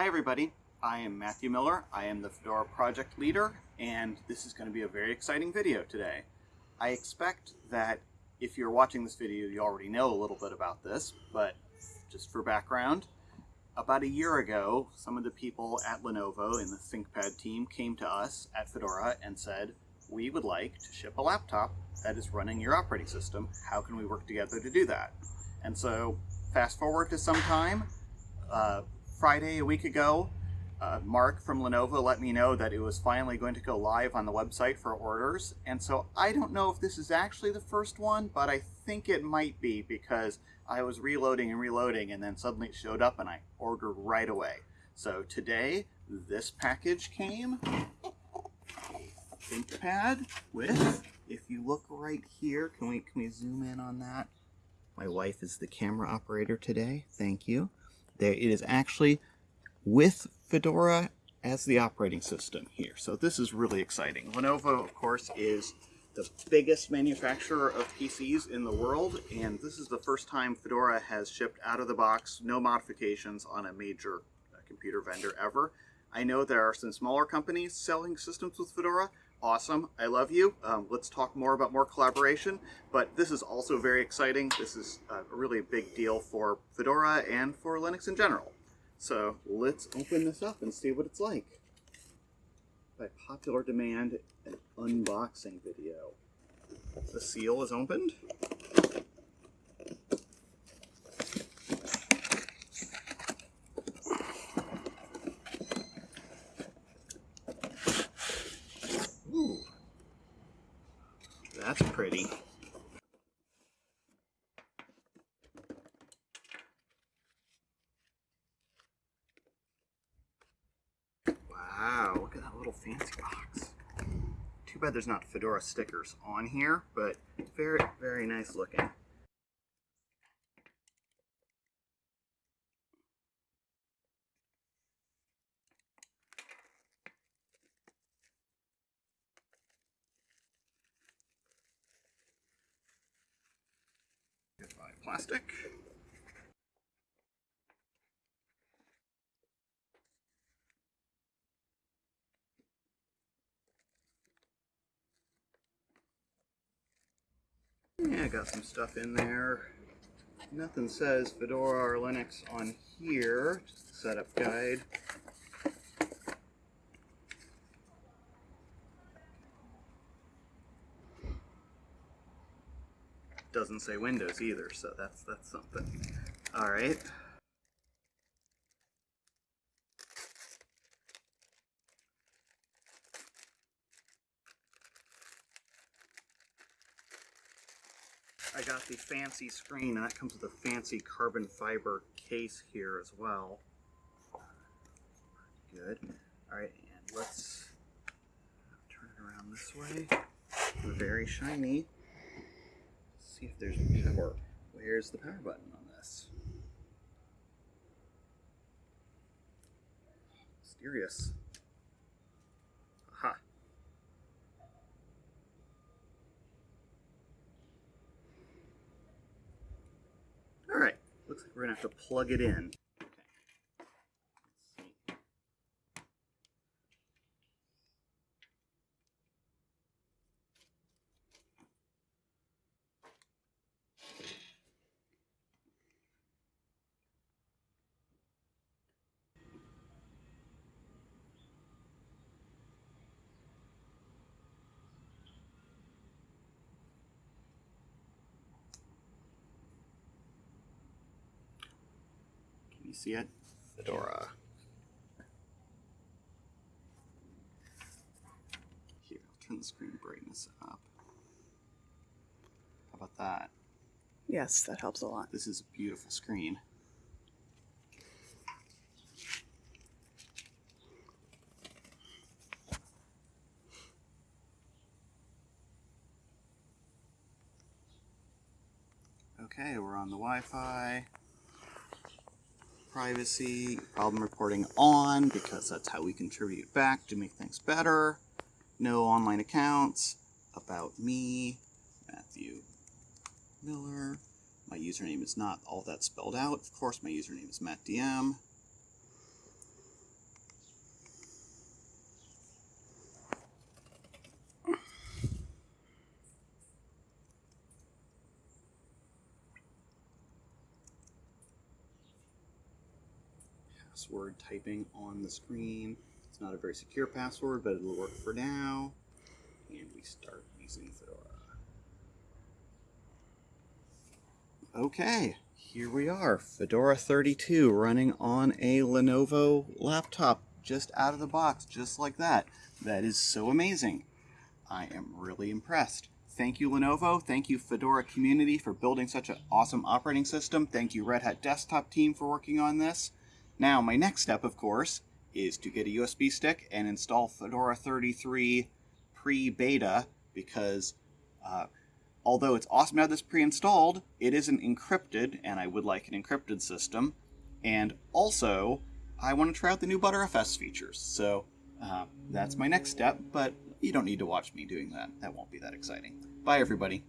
Hi everybody, I am Matthew Miller. I am the Fedora project leader and this is going to be a very exciting video today. I expect that if you're watching this video you already know a little bit about this, but just for background, about a year ago some of the people at Lenovo in the ThinkPad team came to us at Fedora and said we would like to ship a laptop that is running your operating system. How can we work together to do that? And so fast forward to some time, uh, Friday a week ago, uh, Mark from Lenovo let me know that it was finally going to go live on the website for orders. And so I don't know if this is actually the first one, but I think it might be because I was reloading and reloading and then suddenly it showed up and I ordered right away. So today, this package came. ThinkPad with, if you look right here, can we, can we zoom in on that? My wife is the camera operator today. Thank you. There, it is actually with Fedora as the operating system here. So this is really exciting. Lenovo, of course, is the biggest manufacturer of PCs in the world, and this is the first time Fedora has shipped out of the box, no modifications on a major uh, computer vendor ever. I know there are some smaller companies selling systems with Fedora. Awesome, I love you. Um, let's talk more about more collaboration, but this is also very exciting. This is a really big deal for Fedora and for Linux in general. So let's open this up and see what it's like. By popular demand, an unboxing video. The seal is opened. That's pretty. Wow, look at that little fancy box. Too bad there's not Fedora stickers on here, but very, very nice looking. Plastic. Yeah, got some stuff in there. Nothing says Fedora or Linux on here. Just a setup guide. Doesn't say Windows either, so that's that's something. All right. I got the fancy screen, and that comes with a fancy carbon fiber case here as well. Good. Alright, and let's turn it around this way. Very shiny. See if there's power. Where's the power button on this? Mysterious. Aha. Alright, looks like we're going to have to plug it in. You see it? Fedora. Here, I'll turn the screen brightness up. How about that? Yes, that helps a lot. This is a beautiful screen. Okay, we're on the Wi-Fi. Privacy, problem reporting on, because that's how we contribute back to make things better. No online accounts. About me, Matthew Miller. My username is not all that spelled out. Of course, my username is MattDM. Password typing on the screen. It's not a very secure password, but it'll work for now. And we start using Fedora. Okay, here we are. Fedora 32 running on a Lenovo laptop just out of the box, just like that. That is so amazing. I am really impressed. Thank you, Lenovo. Thank you, Fedora community, for building such an awesome operating system. Thank you, Red Hat Desktop team, for working on this. Now, my next step, of course, is to get a USB stick and install Fedora 33 pre-beta because uh, although it's awesome to have this pre-installed, it isn't encrypted, and I would like an encrypted system. And also, I want to try out the new Btrfs features. So uh, that's my next step, but you don't need to watch me doing that. That won't be that exciting. Bye, everybody.